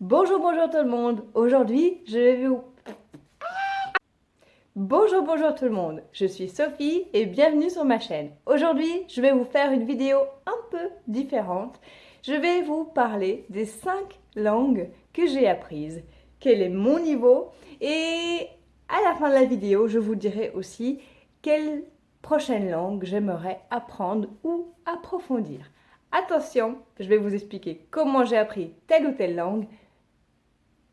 Bonjour, bonjour tout le monde. Aujourd'hui, je vais vous... Bonjour, bonjour tout le monde. Je suis Sophie et bienvenue sur ma chaîne. Aujourd'hui, je vais vous faire une vidéo un peu différente. Je vais vous parler des 5 langues que j'ai apprises, quel est mon niveau et à la fin de la vidéo, je vous dirai aussi quelle prochaine langue j'aimerais apprendre ou approfondir. Attention, je vais vous expliquer comment j'ai appris telle ou telle langue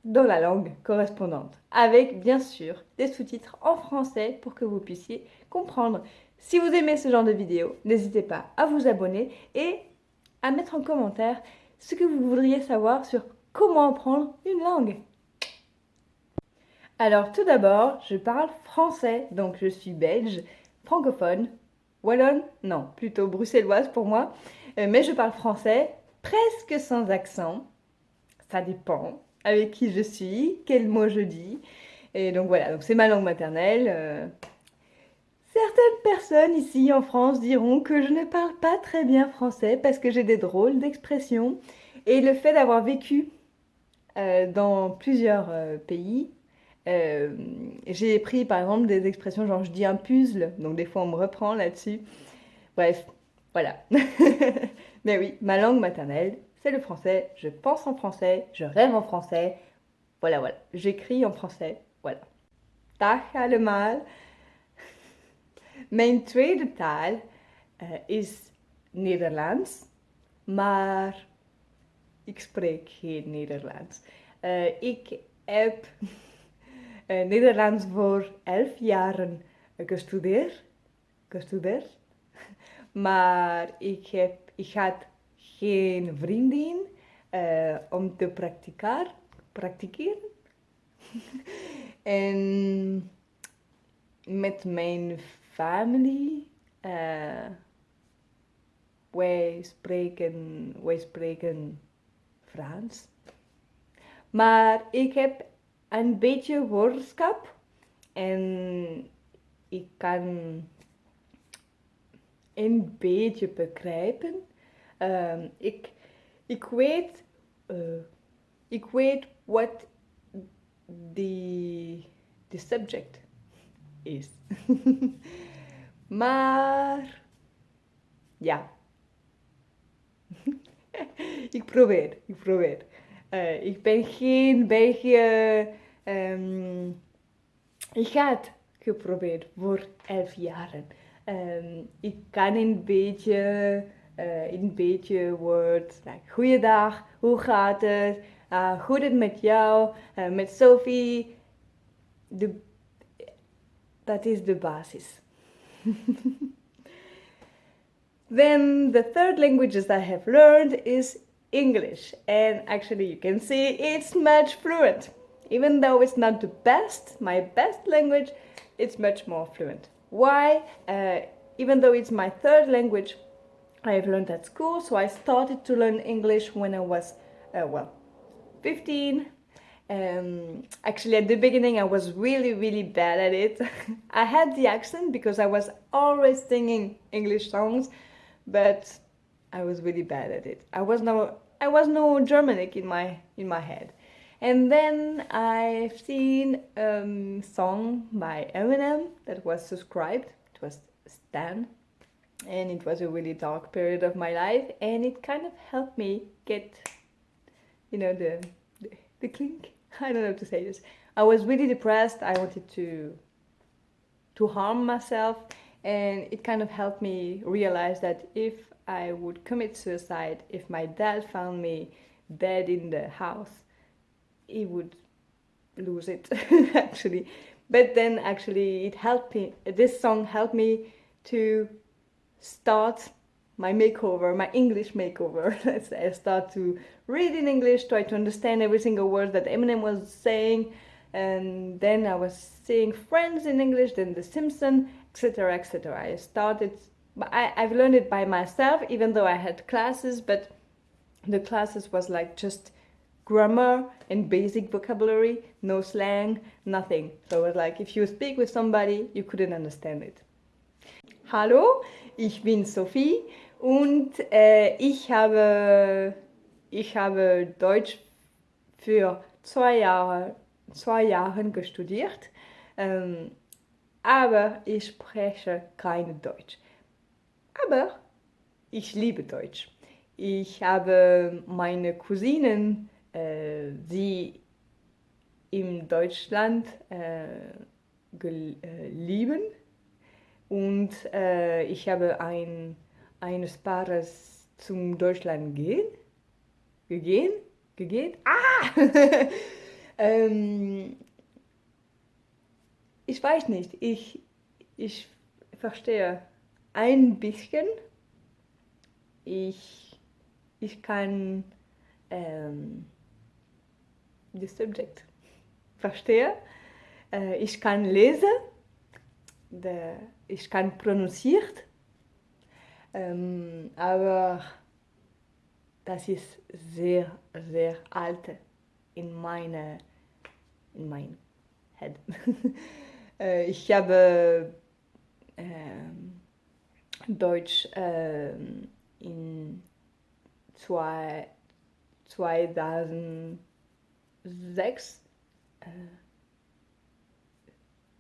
dans la langue correspondante, avec bien sûr des sous-titres en français pour que vous puissiez comprendre. Si vous aimez ce genre de vidéo, n'hésitez pas à vous abonner et à mettre en commentaire ce que vous voudriez savoir sur comment apprendre une langue. Alors tout d'abord, je parle français, donc je suis belge, francophone, wallonne, non, plutôt bruxelloise pour moi, euh, mais je parle français presque sans accent, ça dépend avec qui je suis, quel mot je dis, et donc voilà, donc c'est ma langue maternelle. Euh. Certaines personnes ici en France diront que je ne parle pas très bien français parce que j'ai des drôles d'expressions, et le fait d'avoir vécu euh, dans plusieurs pays, j'ai pris par exemple des expressions genre je dis un puzzle, donc des fois on me reprend là-dessus. Bref, voilà. Mais oui, ma langue maternelle, c'est le français. Je pense en français, je rêve en français. Voilà, voilà. J'écris en français. Voilà. Dag allemaal. Mijn tweede taal uh, is Nederlands, maar ik spreek geen Nederlands. Uh, ik heb uh, Nederlands voor elf jaren gestudeerd. gestudeerd. Maar ik, heb, ik had geen vriendin uh, om te practiceren. practiceren. en met mijn familie, uh, wij, spreken, wij spreken Frans. Maar ik heb een beetje woordenschap en ik kan een beetje begrijpen. Um, ik, ik weet, uh, ik weet wat the subject is. maar ja, ik probeer, ik probeer. Uh, ik ben geen beetje, um, ik had geprobeerd voor elf jaren. Um, ik kan een beetje, uh, een beetje woord, like, goeiedag, hoe gaat het, uh, hoe het met jou, uh, met Sophie. De, dat is de basis. then the third languages I have learned is English and actually you can see it's much fluent. Even though it's not the best, my best language, it's much more fluent. Why? Uh, even though it's my third language, I've learned at school, so I started to learn English when I was, uh, well, 15. Um, actually, at the beginning, I was really, really bad at it. I had the accent because I was always singing English songs, but I was really bad at it. I was no, I was no Germanic in my in my head. And then I've seen a um, song by Eminem that was subscribed. It was Stan. And it was a really dark period of my life. And it kind of helped me get, you know, the, the, the clink. I don't know how to say this. I was really depressed. I wanted to, to harm myself. And it kind of helped me realize that if I would commit suicide, if my dad found me dead in the house, he would lose it actually but then actually it helped me this song helped me to start my makeover my english makeover i start to read in english try to understand every single word that eminem was saying and then i was seeing friends in english then the simpson etc etc i started I, i've learned it by myself even though i had classes but the classes was like just grammar and basic vocabulary, no slang, nothing. So it was like if you speak with somebody, you couldn't understand it. Hallo, ich bin Sophie und äh, ich, habe, ich habe Deutsch für zwei Jahre, zwei Jahren gestudiert, ähm, aber ich spreche kein Deutsch. Aber ich liebe Deutsch. Ich habe meine Cousinen, äh, die in Deutschland äh, äh, lieben und äh, ich habe ein, eines Paares zum Deutschland gehen, gegeben, gegeben, ah! ähm, ich weiß nicht, ich, ich verstehe ein bisschen, ich, ich kann ähm, das Subject. Verstehe, äh, ich kann lesen, de, ich kann pronunciert, ähm, aber das ist sehr, sehr alt in meine, in mein Head. äh, ich habe äh, Deutsch äh, in zwei, 2006 äh,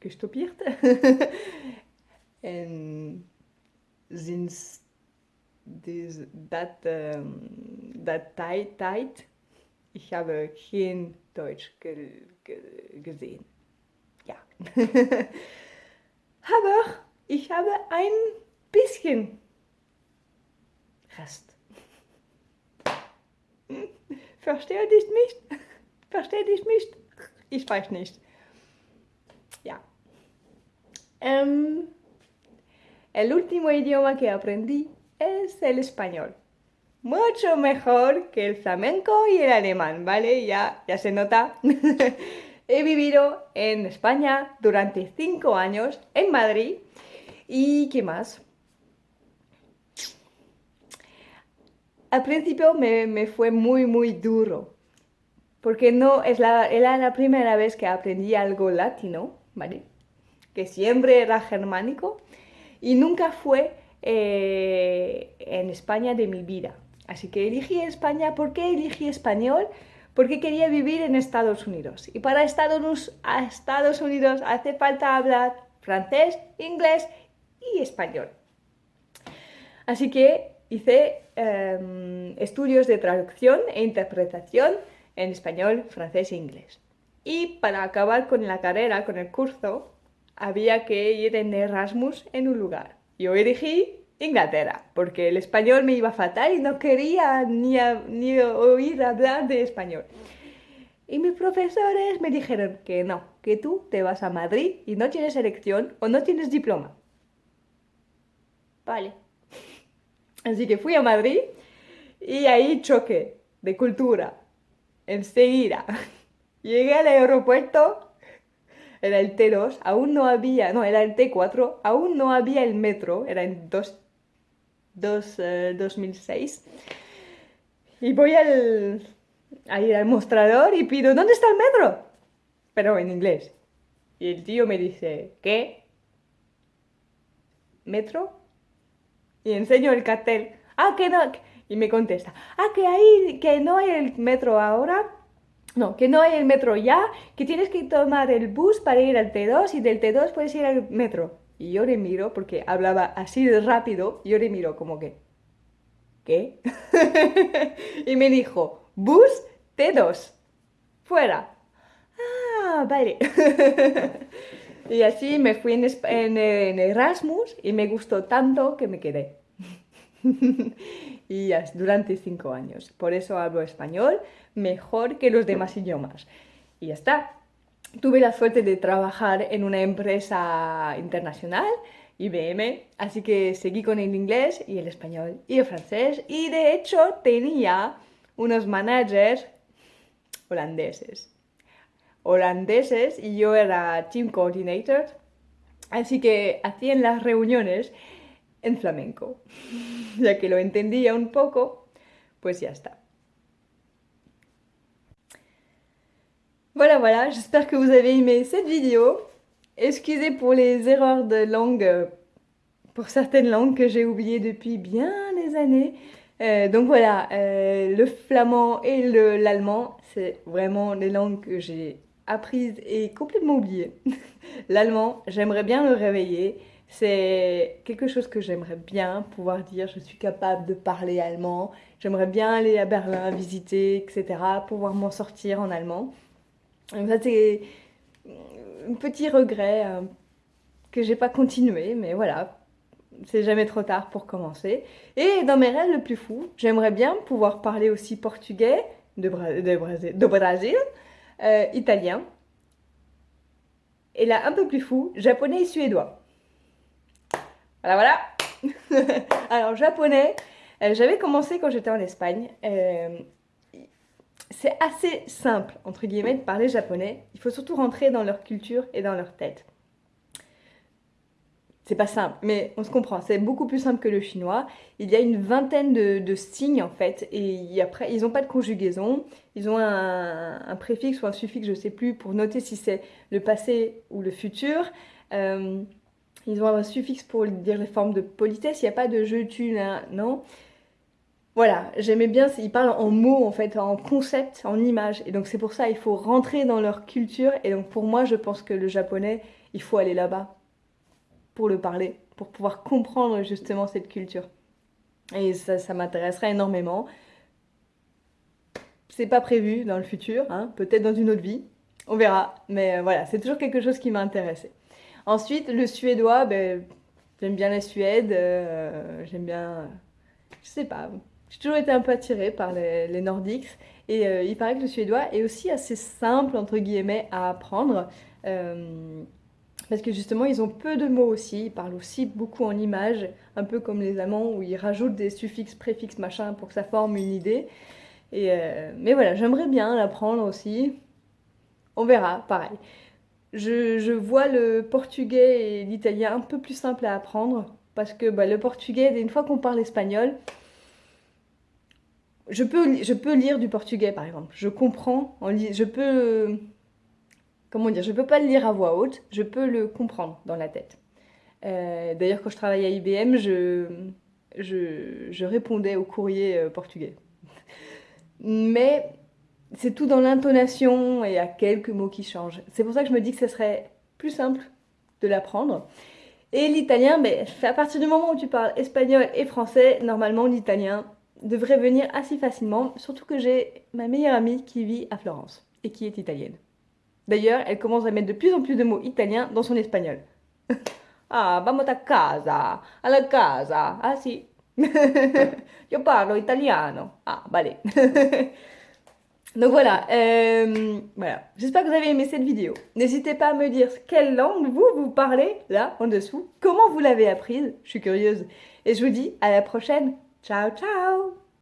gestopiert. en sinds deze, dat, um, dat tijd, tijd, ich habe kein Deutsch ge, ge, gesehen. Ja. Aber ich habe ein bisschen Rest. Verstehe dich nicht? Verstehe dich nicht? Ich weiß nicht. Um, el último idioma que aprendí es el español. Mucho mejor que el flamenco y el alemán, ¿vale? Ya, ya se nota. He vivido en España durante cinco años, en Madrid. ¿Y qué más? Al principio me, me fue muy, muy duro, porque no es la, era la primera vez que aprendí algo latino, ¿vale? Que siempre era germánico y nunca fue eh, en España de mi vida. Así que elegí España. ¿Por qué elegí español? Porque quería vivir en Estados Unidos. Y para Estados, Estados Unidos hace falta hablar francés, inglés y español. Así que hice em, estudios de traducción e interpretación en español, francés e inglés. Y para acabar con la carrera, con el curso, había que ir en Erasmus en un lugar. Yo elegí Inglaterra, porque el español me iba fatal y no quería ni, ni oír hablar de español. Y mis profesores me dijeron que no, que tú te vas a Madrid y no tienes elección o no tienes diploma. Vale. Así que fui a Madrid y ahí choque de cultura. Enseguida. Llegué al aeropuerto, era el T2, aún no había, no, era el T4, aún no había el metro, era en dos, dos, 2006. Eh, y voy al, a ir al mostrador y pido, ¿dónde está el metro? Pero en inglés. Y el tío me dice, ¿qué? ¿Metro? Y enseño el cartel. Ah, que no. Y me contesta, ah, que ahí, que no hay el metro ahora. No, que no hay el metro ya, que tienes que tomar el bus para ir al T2 y del T2 puedes ir al metro. Y yo le miro, porque hablaba así de rápido, yo le miro como que, ¿qué? y me dijo, bus T2, fuera. Ah, vale. y así me fui en, en Erasmus y me gustó tanto que me quedé. y durante cinco años. Por eso hablo español mejor que los demás idiomas. Y ya está. Tuve la suerte de trabajar en una empresa internacional, IBM, así que seguí con el inglés y el español y el francés. Y de hecho tenía unos managers holandeses. Holandeses y yo era team coordinator. Así que hacían las reuniones en flamenco. Ya que lo entendía un poco, pues ya está. Voilà, voilà, j'espère que vous avez aimé cette vidéo. Excusez pour les erreurs de langue, pour certaines langues que j'ai oubliées depuis bien des années. Euh, donc voilà, euh, le flamand et l'allemand, c'est vraiment les langues que j'ai apprises et complètement oubliées. l'allemand, j'aimerais bien le réveiller. C'est quelque chose que j'aimerais bien pouvoir dire, je suis capable de parler allemand. J'aimerais bien aller à Berlin visiter, etc. Pouvoir m'en sortir en allemand. Ça c'est un petit regret euh, que j'ai pas continué, mais voilà, c'est jamais trop tard pour commencer. Et dans mes rêves le plus fou, j'aimerais bien pouvoir parler aussi portugais, de, de, Brésil, euh, italien. Et là, un peu plus fou, japonais et suédois. Voilà, voilà. Alors, japonais, euh, j'avais commencé quand j'étais en Espagne. Euh, c'est assez simple, entre guillemets, de parler japonais. Il faut surtout rentrer dans leur culture et dans leur tête c'est pas simple, mais on se comprend, c'est beaucoup plus simple que le chinois. Il y a une vingtaine de, signes en fait, et après, ils n'ont pas de conjugaison, ils ont un, préfixe ou un suffixe, je sais plus, pour noter si c'est le passé ou le futur. Euh, ils ont un suffixe pour dire les formes de politesse, il n'y a pas de je, tu, là, non. Voilà, j'aimais bien, ils parlent en mots en fait, en concept, en images, et donc c'est pour ça il faut rentrer dans leur culture, et donc pour moi je pense que le japonais, il faut aller là-bas pour le parler, pour pouvoir comprendre justement cette culture. Et ça, ça m'intéresserait énormément. C'est pas prévu dans le futur, hein, peut-être dans une autre vie, on verra. Mais euh, voilà, c'est toujours quelque chose qui m'a intéressé. Ensuite, le suédois, ben, j'aime bien la Suède, euh, j'aime bien, je sais pas, j'ai toujours été un peu attirée par les, nordiques. Et euh, il paraît que le suédois est aussi assez simple, entre guillemets, à apprendre parce que justement ils ont peu de mots aussi, ils parlent aussi beaucoup en images, un peu comme les Allemands où ils rajoutent des suffixes, préfixes, machin pour que ça forme une idée. Euh, mais voilà, j'aimerais bien l'apprendre aussi. On verra, pareil. Je, vois le portugais et l'italien un peu plus simple à apprendre parce que bah, le portugais, une fois qu'on parle espagnol, je peux, je peux lire du portugais par exemple. Je comprends, je peux comment dire, je peux pas le lire à voix haute, je peux le comprendre dans la tête. Euh, d'ailleurs, quand je travaillais à IBM, je, je, répondais au courrier euh, portugais. Mais c'est tout dans l'intonation et à quelques mots qui changent. C'est pour ça que je me dis que ce serait plus simple de l'apprendre. Et l'italien, ben, à partir du moment où tu parles espagnol et français, normalement l'italien devrait venir assez facilement, surtout que j'ai ma meilleure amie qui vit à Florence et qui est italienne. D'ailleurs, elle commence à mettre de plus en plus de mots italiens dans son espagnol. ah, vamos a casa, alla casa. Ah si, io parlo italiano. Ah, vale. Donc voilà, euh, voilà. j'espère que vous avez aimé cette vidéo. N'hésitez pas à me dire quelle langue vous, vous parlez, là, en dessous. Comment vous l'avez apprise, je suis curieuse. Et je vous dis à la prochaine. Ciao, ciao